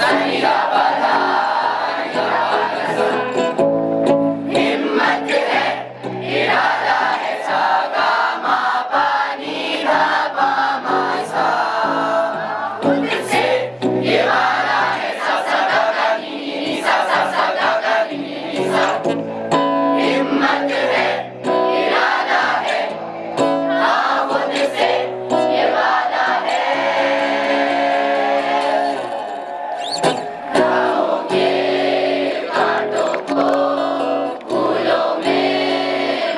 Sanidad